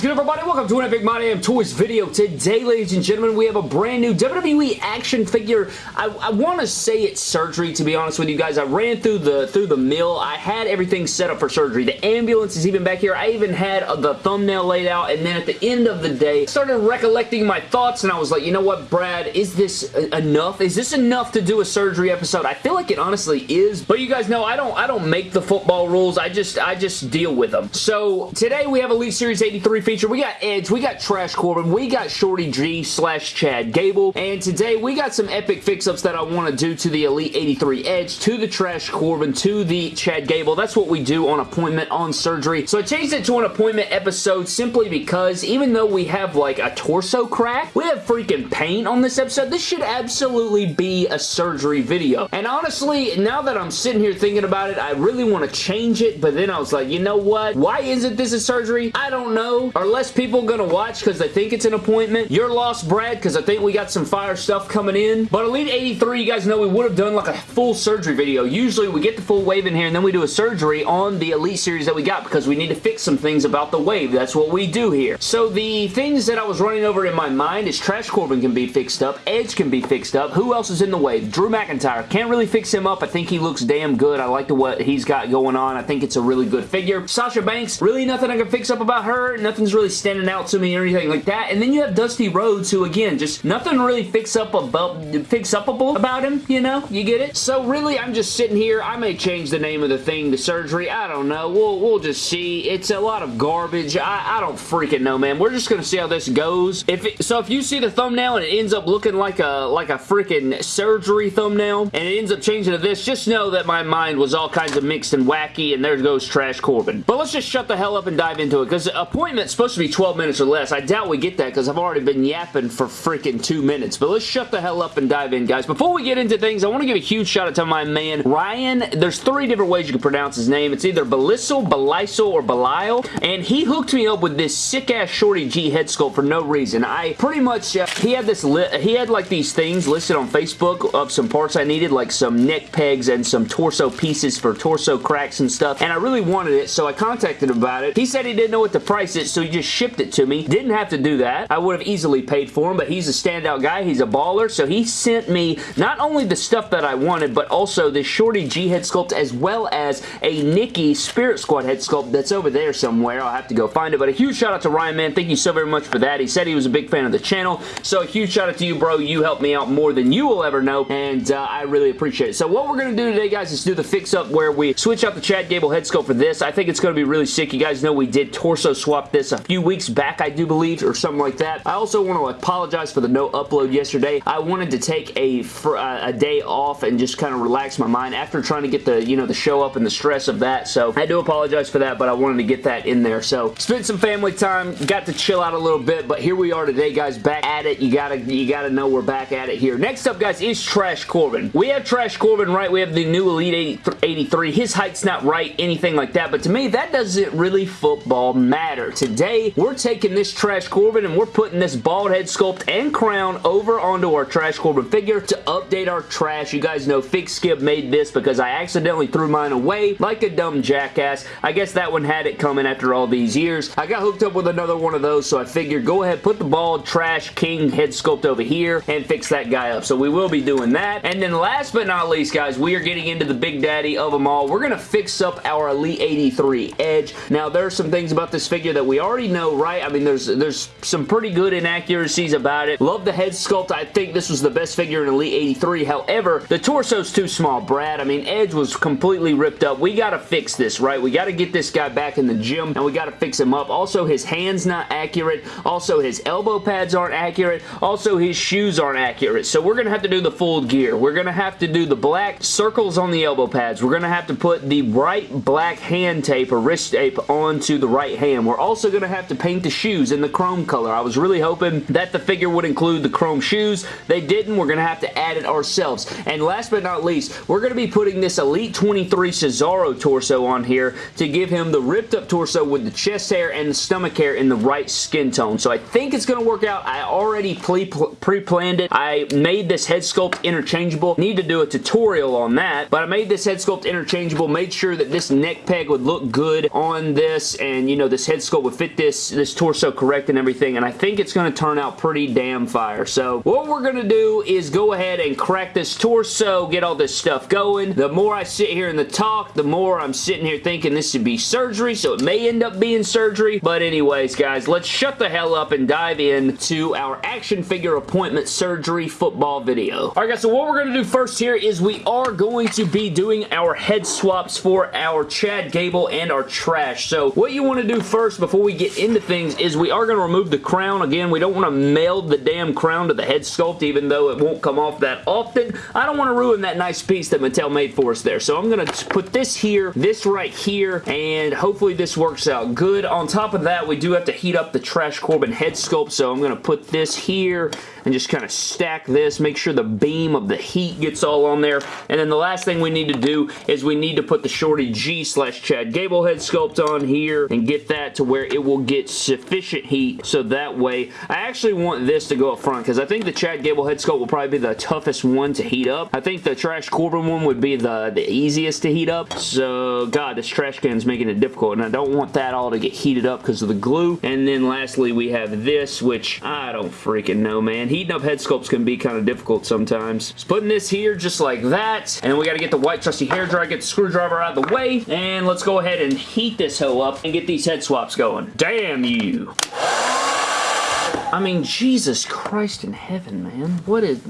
good, everybody? Welcome to an Epic My Damn Toys video. Today, ladies and gentlemen, we have a brand new WWE action figure. I, I want to say it's surgery, to be honest with you guys. I ran through the through the mill. I had everything set up for surgery. The ambulance is even back here. I even had uh, the thumbnail laid out, and then at the end of the day, started recollecting my thoughts, and I was like, you know what, Brad? Is this enough? Is this enough to do a surgery episode? I feel like it honestly is, but you guys know I don't I don't make the football rules. I just I just deal with them. So today we have a Elite Series 83 feature. We got Edge, we got Trash Corbin, we got Shorty G slash Chad Gable, and today we got some epic fix-ups that I want to do to the Elite 83 Edge, to the Trash Corbin, to the Chad Gable. That's what we do on appointment on surgery. So I changed it to an appointment episode simply because even though we have like a torso crack, we have freaking pain on this episode. This should absolutely be a surgery video. And honestly, now that I'm sitting here thinking about it, I really want to change it, but then I was like, you know what? Why isn't this a surgery? I don't know. Are less people gonna watch because they think it's an appointment? You're lost, Brad, because I think we got some fire stuff coming in. But Elite 83, you guys know we would have done like a full surgery video. Usually we get the full wave in here and then we do a surgery on the Elite series that we got because we need to fix some things about the wave. That's what we do here. So the things that I was running over in my mind is Trash Corbin can be fixed up, Edge can be fixed up. Who else is in the wave? Drew McIntyre. Can't really fix him up. I think he looks damn good. I like the what he's got going on. I think it's a really good figure. Sasha Banks, really nothing I can fix up about her. Nothing's really standing out to me or anything like that. And then you have Dusty Rhodes, who again, just nothing really fix up about fix upable about him, you know? You get it? So really, I'm just sitting here. I may change the name of the thing to surgery. I don't know. We'll, we'll just see. It's a lot of garbage. I, I don't freaking know, man. We're just to see how this goes. If it, So if you see the thumbnail and it ends up looking like a like a freaking surgery thumbnail and it ends up changing to this, just know that my mind was all kinds of mixed and wacky and there goes Trash Corbin. But let's just shut the hell up and dive into it because appointment's supposed to be 12 minutes or less. I doubt we get that because I've already been yapping for freaking two minutes. But let's shut the hell up and dive in, guys. Before we get into things, I want to give a huge shout out to my man, Ryan. There's three different ways you can pronounce his name. It's either Belisel, Belisel, or Belial. And he hooked me up with this sick-ass Shorty G head sculpt for no reason. I pretty much, uh, he had this, he had like these things listed on Facebook of some parts I needed, like some neck pegs and some torso pieces for torso cracks and stuff. And I really wanted it, so I contacted him about it. He said he didn't know what to price it, so just shipped it to me. Didn't have to do that. I would have easily paid for him, but he's a standout guy. He's a baller, so he sent me not only the stuff that I wanted, but also this Shorty G head sculpt as well as a Nikki Spirit Squad head sculpt that's over there somewhere. I'll have to go find it, but a huge shout out to Ryan, man. Thank you so very much for that. He said he was a big fan of the channel, so a huge shout out to you, bro. You helped me out more than you will ever know, and uh, I really appreciate it. So what we're going to do today, guys, is do the fix-up where we switch out the Chad Gable head sculpt for this. I think it's going to be really sick. You guys know we did torso swap this few weeks back, I do believe, or something like that. I also want to apologize for the no upload yesterday. I wanted to take a, uh, a day off and just kind of relax my mind after trying to get the, you know, the show up and the stress of that. So I do apologize for that, but I wanted to get that in there. So spent some family time, got to chill out a little bit, but here we are today, guys, back at it. You gotta, you gotta know we're back at it here. Next up, guys, is Trash Corbin. We have Trash Corbin, right? We have the new Elite 83. His height's not right, anything like that, but to me, that doesn't really football matter. Today, we're taking this Trash Corbin and we're putting this bald head sculpt and crown over onto our Trash Corbin figure to update our trash. You guys know Fig Skip made this because I accidentally threw mine away like a dumb jackass. I guess that one had it coming after all these years. I got hooked up with another one of those, so I figured go ahead, put the bald Trash King head sculpt over here and fix that guy up. So we will be doing that. And then last but not least, guys, we are getting into the big daddy of them all. We're going to fix up our Elite 83 Edge. Now, there are some things about this figure that we already know, right? I mean, there's there's some pretty good inaccuracies about it. Love the head sculpt. I think this was the best figure in Elite 83. However, the torso's too small, Brad. I mean, Edge was completely ripped up. We got to fix this, right? We got to get this guy back in the gym, and we got to fix him up. Also, his hand's not accurate. Also, his elbow pads aren't accurate. Also, his shoes aren't accurate. So we're going to have to do the full gear. We're going to have to do the black circles on the elbow pads. We're going to have to put the right black hand tape or wrist tape onto the right hand. We're also going to have to paint the shoes in the chrome color. I was really hoping that the figure would include the chrome shoes. They didn't. We're going to have to add it ourselves. And last but not least, we're going to be putting this Elite 23 Cesaro torso on here to give him the ripped up torso with the chest hair and the stomach hair in the right skin tone. So I think it's going to work out. I already pre-planned it. I made this head sculpt interchangeable. Need to do a tutorial on that, but I made this head sculpt interchangeable, made sure that this neck peg would look good on this, and you know, this head sculpt would fit this, this torso correct and everything, and I think it's going to turn out pretty damn fire. So what we're going to do is go ahead and crack this torso, get all this stuff going. The more I sit here in the talk, the more I'm sitting here thinking this should be surgery, so it may end up being surgery, but anyways, guys, let's shut the hell up and dive into our action figure appointment surgery football video. Alright guys, so what we're going to do first here is we are going to be doing our head swaps for our Chad Gable and our trash. So what you want to do first before we get into things is we are going to remove the crown. Again, we don't want to meld the damn crown to the head sculpt even though it won't come off that often. I don't want to ruin that nice piece that Mattel made for us there. So I'm going to put this here, this right here, and hopefully this works out good. On top of that, we do have to heat up the Trash Corbin head sculpt, so I'm going to put this here and just kind of stack this, make sure the beam of the heat gets all on there. And then the last thing we need to do is we need to put the Shorty G slash Chad Gable head sculpt on here and get that to where it will get sufficient heat so that way I actually want this to go up front because I think the Chad Gable head sculpt will probably be the toughest one to heat up. I think the Trash Corbin one would be the, the easiest to heat up. So, God, this trash can is making it difficult and I don't want that all to get heated up because of the glue. And then lastly, we have this, which I don't freaking know, man heating up head sculpts can be kind of difficult sometimes. Just putting this here just like that, and we got to get the white trusty hair dryer, get the screwdriver out of the way, and let's go ahead and heat this hoe up and get these head swaps going. Damn you! I mean, Jesus Christ in heaven, man. What is...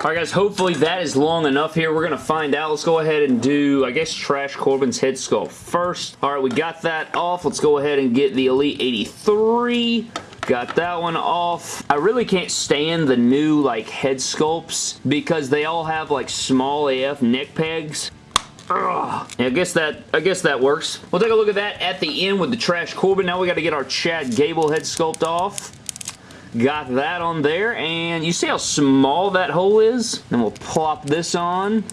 Alright guys, hopefully that is long enough here. We're going to find out. Let's go ahead and do, I guess, Trash Corbin's head sculpt first. Alright, we got that off. Let's go ahead and get the Elite 83. Got that one off. I really can't stand the new like head sculpts because they all have like small AF neck pegs. Ugh. I guess that I guess that works. We'll take a look at that at the end with the Trash Corbin. Now we got to get our Chad Gable head sculpt off. Got that on there, and you see how small that hole is? Then we'll plop this on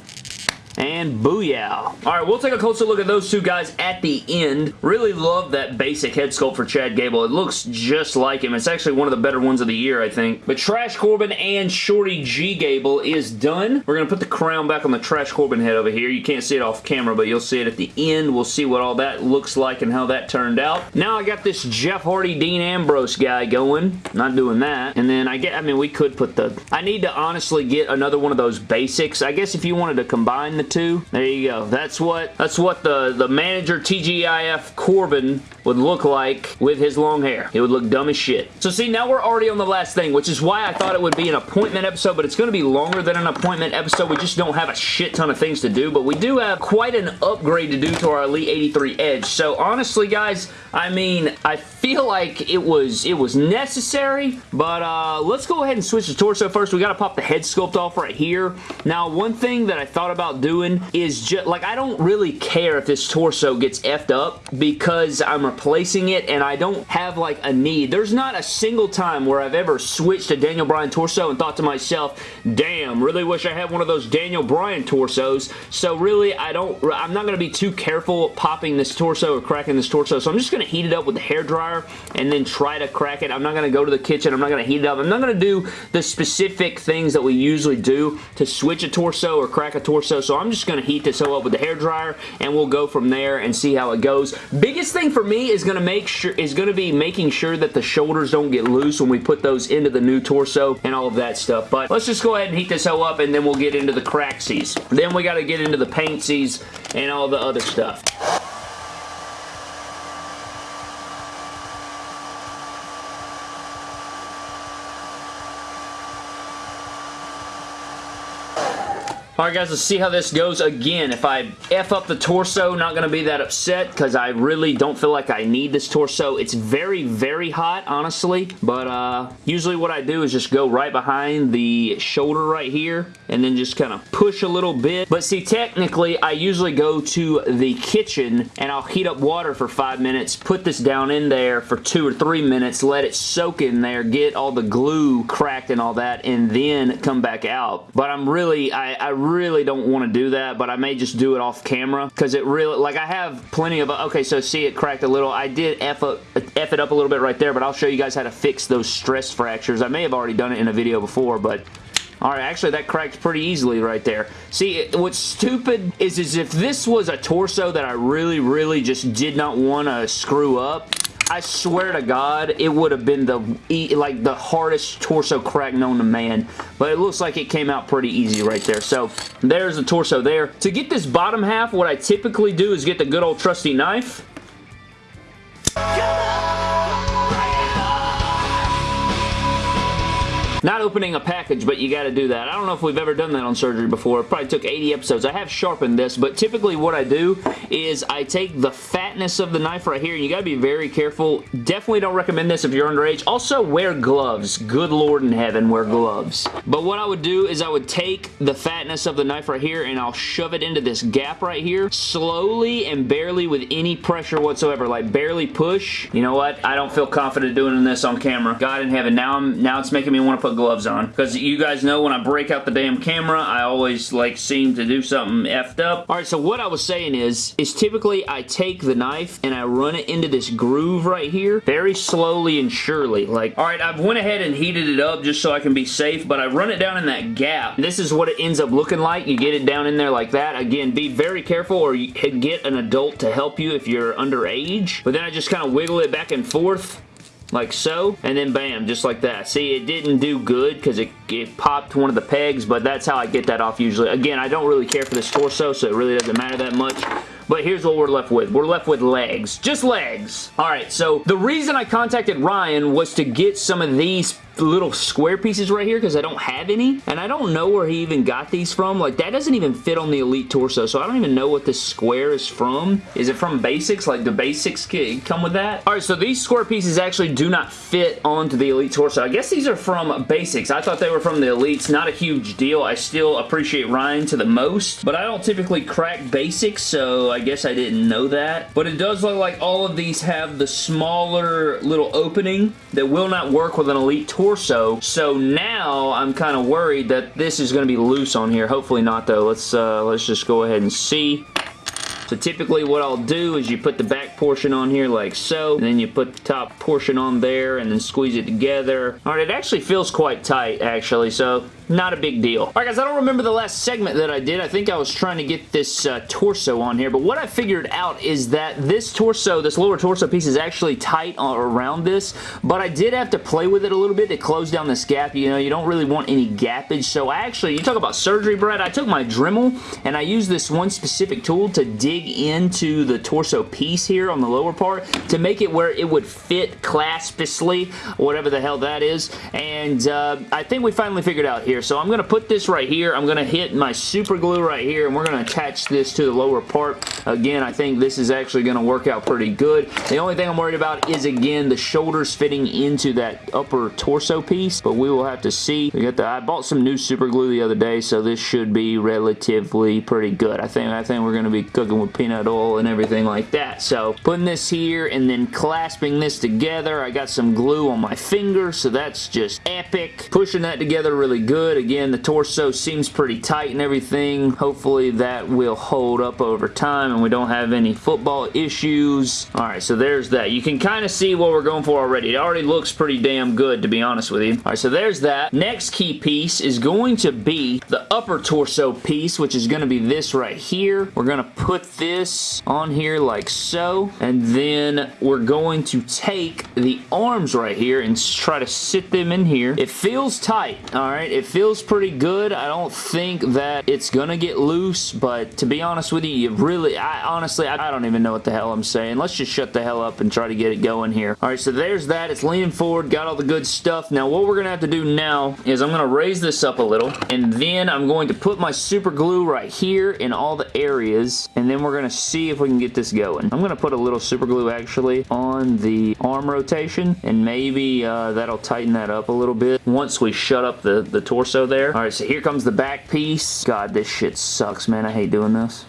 and booyah. Alright, we'll take a closer look at those two guys at the end. Really love that basic head sculpt for Chad Gable. It looks just like him. It's actually one of the better ones of the year, I think. But Trash Corbin and Shorty G Gable is done. We're going to put the crown back on the Trash Corbin head over here. You can't see it off camera, but you'll see it at the end. We'll see what all that looks like and how that turned out. Now I got this Jeff Hardy Dean Ambrose guy going. Not doing that. And then I get, I mean, we could put the, I need to honestly get another one of those basics. I guess if you wanted to combine the two. There you go. That's what that's what the, the manager TGIF Corbin would look like with his long hair. It would look dumb as shit. So see, now we're already on the last thing, which is why I thought it would be an appointment episode, but it's going to be longer than an appointment episode. We just don't have a shit ton of things to do, but we do have quite an upgrade to do to our Elite 83 Edge. So honestly, guys, I mean, I feel like it was it was necessary, but uh, let's go ahead and switch the torso first. We got to pop the head sculpt off right here. Now, one thing that I thought about doing is just, like, I don't really care if this torso gets effed up because I'm replacing it and I don't have like a need. There's not a single time where I've ever switched to Daniel Bryan torso and thought to myself, damn, really wish I had one of those Daniel Bryan torsos. So really, I don't, I'm not going to be too careful popping this torso or cracking this torso. So I'm just going to heat it up with the hair dryer and then try to crack it. I'm not going to go to the kitchen. I'm not going to heat it up. I'm not going to do the specific things that we usually do to switch a torso or crack a torso. So I'm just going to heat this up with the hair dryer and we'll go from there and see how it goes. Biggest thing for me is going to make sure is going to be making sure that the shoulders don't get loose when we put those into the new torso and all of that stuff. But let's just go ahead and heat this hoe up and then we'll get into the cracksies. Then we got to get into the paintsies and all the other stuff. Alright guys, let's see how this goes. Again, if I F up the torso, not going to be that upset because I really don't feel like I need this torso. It's very, very hot, honestly. But uh, usually what I do is just go right behind the shoulder right here and then just kind of push a little bit. But see, technically, I usually go to the kitchen and I'll heat up water for five minutes, put this down in there for two or three minutes, let it soak in there, get all the glue cracked and all that, and then come back out. But I'm really, I, I don't want to do that, but I may just do it off camera because it really, like I have plenty of, okay, so see it cracked a little. I did F it up a little bit right there, but I'll show you guys how to fix those stress fractures. I may have already done it in a video before, but Alright, actually that cracked pretty easily right there. See, what's stupid is, is if this was a torso that I really, really just did not want to screw up, I swear to God, it would have been the like the hardest torso crack known to man. But it looks like it came out pretty easy right there. So there's the torso there. To get this bottom half, what I typically do is get the good old trusty knife. Not opening a package, but you got to do that. I don't know if we've ever done that on surgery before. It probably took 80 episodes. I have sharpened this, but typically what I do is I take the fatness of the knife right here, and you got to be very careful. Definitely don't recommend this if you're underage. Also, wear gloves. Good Lord in heaven, wear gloves. But what I would do is I would take the fatness of the knife right here, and I'll shove it into this gap right here, slowly and barely with any pressure whatsoever, like barely push. You know what? I don't feel confident doing this on camera. God in heaven, now I'm now it's making me want to put gloves on. Because you guys know when I break out the damn camera, I always like seem to do something effed up. Alright, so what I was saying is, is typically I take the knife and I run it into this groove right here, very slowly and surely. Like, alright, I've went ahead and heated it up just so I can be safe, but I run it down in that gap. This is what it ends up looking like. You get it down in there like that. Again, be very careful or you get an adult to help you if you're underage. But then I just kind of wiggle it back and forth like so, and then bam, just like that. See, it didn't do good because it, it popped one of the pegs, but that's how I get that off usually. Again, I don't really care for this torso, so it really doesn't matter that much. But here's what we're left with. We're left with legs. Just legs. Alright, so the reason I contacted Ryan was to get some of these little square pieces right here because I don't have any and I don't know where he even got these from. Like that doesn't even fit on the Elite torso so I don't even know what this square is from. Is it from basics? Like the basics come with that? Alright so these square pieces actually do not fit onto the Elite torso. I guess these are from basics. I thought they were from the Elites. Not a huge deal. I still appreciate Ryan to the most but I don't typically crack basics so I guess I didn't know that. But it does look like all of these have the smaller little opening that will not work with an Elite torso torso. So now I'm kind of worried that this is going to be loose on here. Hopefully not though. Let's, uh, let's just go ahead and see. So typically what I'll do is you put the back portion on here like so, and then you put the top portion on there and then squeeze it together. Alright, it actually feels quite tight actually, so not a big deal. Alright guys, I don't remember the last segment that I did. I think I was trying to get this uh, torso on here, but what I figured out is that this torso, this lower torso piece is actually tight around this, but I did have to play with it a little bit to close down this gap. You know, you don't really want any gappage, so I actually, you talk about surgery, Brett, I took my Dremel and I used this one specific tool to dig into the torso piece here on the lower part to make it where it would fit claspishly, whatever the hell that is, and uh, I think we finally figured out here here. So I'm going to put this right here. I'm going to hit my super glue right here and we're going to attach this to the lower part. Again, I think this is actually going to work out pretty good. The only thing I'm worried about is, again, the shoulders fitting into that upper torso piece, but we will have to see. We got the, I bought some new super glue the other day, so this should be relatively pretty good. I think, I think we're going to be cooking with peanut oil and everything like that. So putting this here and then clasping this together. I got some glue on my finger, so that's just epic. Pushing that together really good good. Again, the torso seems pretty tight and everything. Hopefully that will hold up over time and we don't have any football issues. Alright, so there's that. You can kind of see what we're going for already. It already looks pretty damn good, to be honest with you. Alright, so there's that. Next key piece is going to be the upper torso piece, which is going to be this right here. We're going to put this on here like so, and then we're going to take the arms right here and try to sit them in here. It feels tight, alright? It feels pretty good. I don't think that it's gonna get loose, but to be honest with you, you really, I honestly, I, I don't even know what the hell I'm saying. Let's just shut the hell up and try to get it going here. All right, so there's that. It's leaning forward, got all the good stuff. Now, what we're gonna have to do now is I'm gonna raise this up a little, and then I'm going to put my super glue right here in all the areas, and then we're gonna see if we can get this going. I'm gonna put a little super glue actually on the arm rotation, and maybe uh, that'll tighten that up a little bit once we shut up the, the torso there. All right, so here comes the back piece. God, this shit sucks, man. I hate doing this.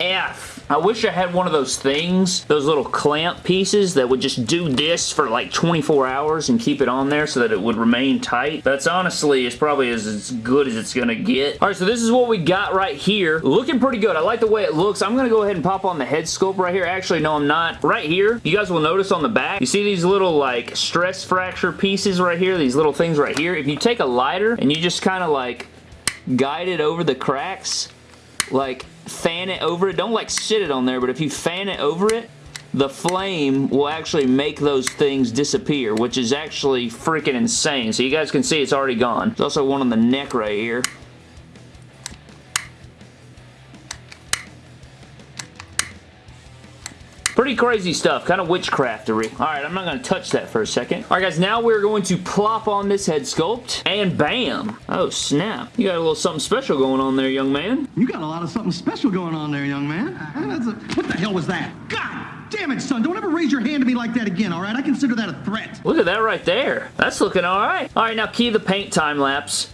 F. I wish I had one of those things, those little clamp pieces that would just do this for like 24 hours and keep it on there so that it would remain tight. That's honestly it's probably as, as good as it's going to get. All right, so this is what we got right here. Looking pretty good. I like the way it looks. I'm going to go ahead and pop on the head sculpt right here. Actually, no, I'm not. Right here, you guys will notice on the back, you see these little like stress fracture pieces right here, these little things right here. If you take a lighter and you just kind of like guide it over the cracks, like fan it over it. Don't like sit it on there, but if you fan it over it, the flame will actually make those things disappear, which is actually freaking insane. So you guys can see it's already gone. There's also one on the neck right here. Pretty crazy stuff, kind of witchcraftery. Alright, I'm not going to touch that for a second. Alright guys, now we're going to plop on this head sculpt, and bam! Oh snap, you got a little something special going on there, young man. You got a lot of something special going on there, young man. A, what the hell was that? God damn it, son, don't ever raise your hand to me like that again, alright? I consider that a threat. Look at that right there. That's looking alright. Alright, now key the paint time lapse.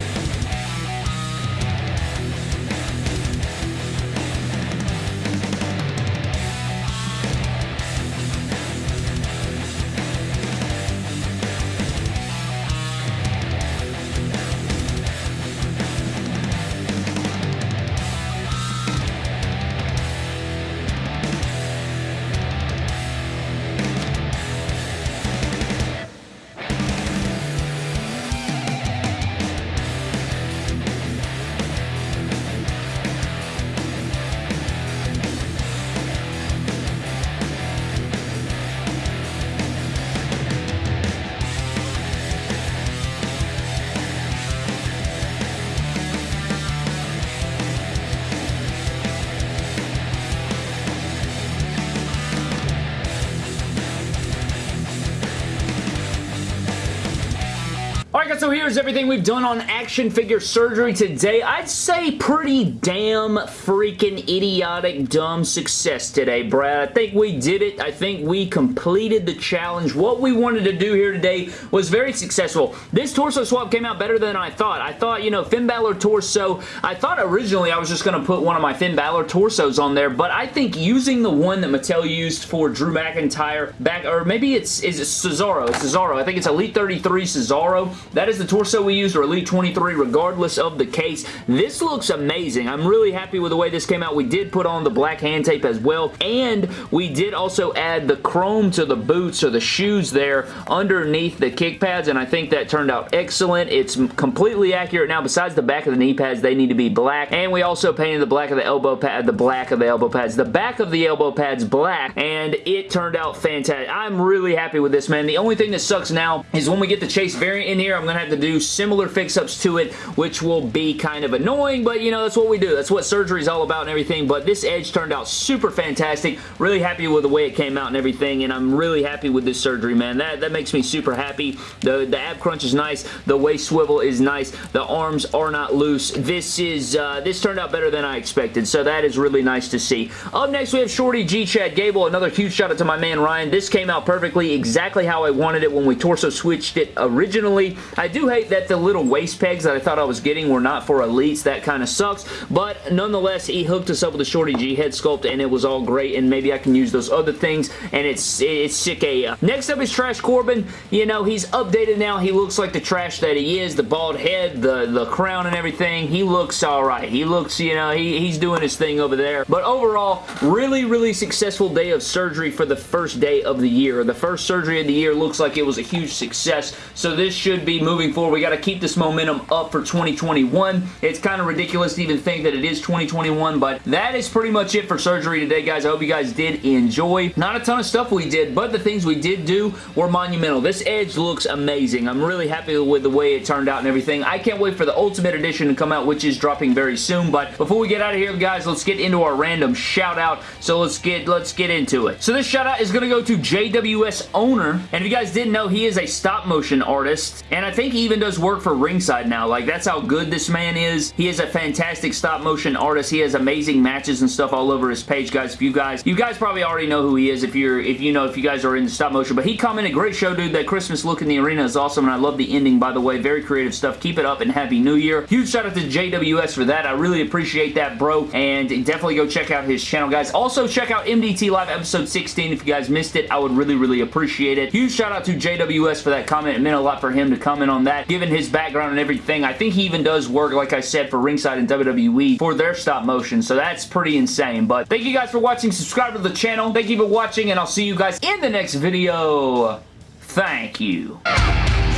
Guys, so here's everything we've done on action figure surgery today. I'd say pretty damn freaking idiotic dumb success today, Brad. I think we did it. I think we completed the challenge. What we wanted to do here today was very successful. This torso swap came out better than I thought. I thought, you know, Finn Balor torso, I thought originally I was just going to put one of my Finn Balor torsos on there, but I think using the one that Mattel used for Drew McIntyre back, or maybe it's, is it Cesaro? It's Cesaro. I think it's Elite 33 Cesaro. That is the torso we used, or Elite 23, regardless of the case. This looks amazing. I'm really happy with the way this came out. We did put on the black hand tape as well, and we did also add the chrome to the boots or the shoes there underneath the kick pads, and I think that turned out excellent. It's completely accurate now. Besides the back of the knee pads, they need to be black, and we also painted the black of the elbow pad, the black of the elbow pads, the back of the elbow pads black, and it turned out fantastic. I'm really happy with this, man. The only thing that sucks now is when we get the Chase variant in here, I'm going to have to do similar fix-ups to it, which will be kind of annoying, but you know, that's what we do. That's what surgery is all about and everything, but this edge turned out super fantastic. Really happy with the way it came out and everything, and I'm really happy with this surgery, man. That, that makes me super happy. The, the ab crunch is nice. The waist swivel is nice. The arms are not loose. This is, uh, this turned out better than I expected, so that is really nice to see. Up next, we have Shorty G. Chad Gable. Another huge shout out to my man Ryan. This came out perfectly, exactly how I wanted it when we torso switched it originally. I do hate that the little waist pegs that I thought I was getting were not for elites. That kind of sucks, but nonetheless, he hooked us up with a Shorty G head sculpt, and it was all great, and maybe I can use those other things, and it's it's sick AF. Next up is Trash Corbin. You know, he's updated now. He looks like the trash that he is, the bald head, the, the crown and everything. He looks alright. He looks, you know, he, he's doing his thing over there, but overall, really, really successful day of surgery for the first day of the year. The first surgery of the year looks like it was a huge success, so this should be moving forward. We got to keep this momentum up for 2021. It's kind of ridiculous to even think that it is 2021, but that is pretty much it for surgery today, guys. I hope you guys did enjoy. Not a ton of stuff we did, but the things we did do were monumental. This Edge looks amazing. I'm really happy with the way it turned out and everything. I can't wait for the Ultimate Edition to come out, which is dropping very soon, but before we get out of here, guys, let's get into our random shout out. So let's get let's get into it. So this shout out is going to go to JWS Owner, and if you guys didn't know, he is a stop motion artist, and I think he even does work for Ringside now. Like, that's how good this man is. He is a fantastic stop motion artist. He has amazing matches and stuff all over his page, guys. If you guys, you guys probably already know who he is if you're, if you know, if you guys are into stop motion, but he commented, great show, dude. That Christmas look in the arena is awesome, and I love the ending, by the way. Very creative stuff. Keep it up, and Happy New Year. Huge shout out to JWS for that. I really appreciate that, bro, and definitely go check out his channel, guys. Also, check out MDT Live episode 16 if you guys missed it. I would really, really appreciate it. Huge shout out to JWS for that comment. It meant a lot for him to comment on that, given his background and everything. I think he even does work, like I said, for Ringside and WWE for their stop motion, so that's pretty insane. But thank you guys for watching. Subscribe to the channel. Thank you for watching, and I'll see you guys in the next video. Thank you.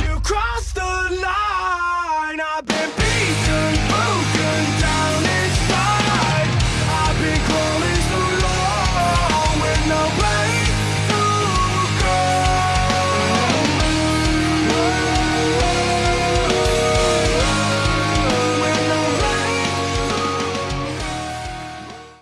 You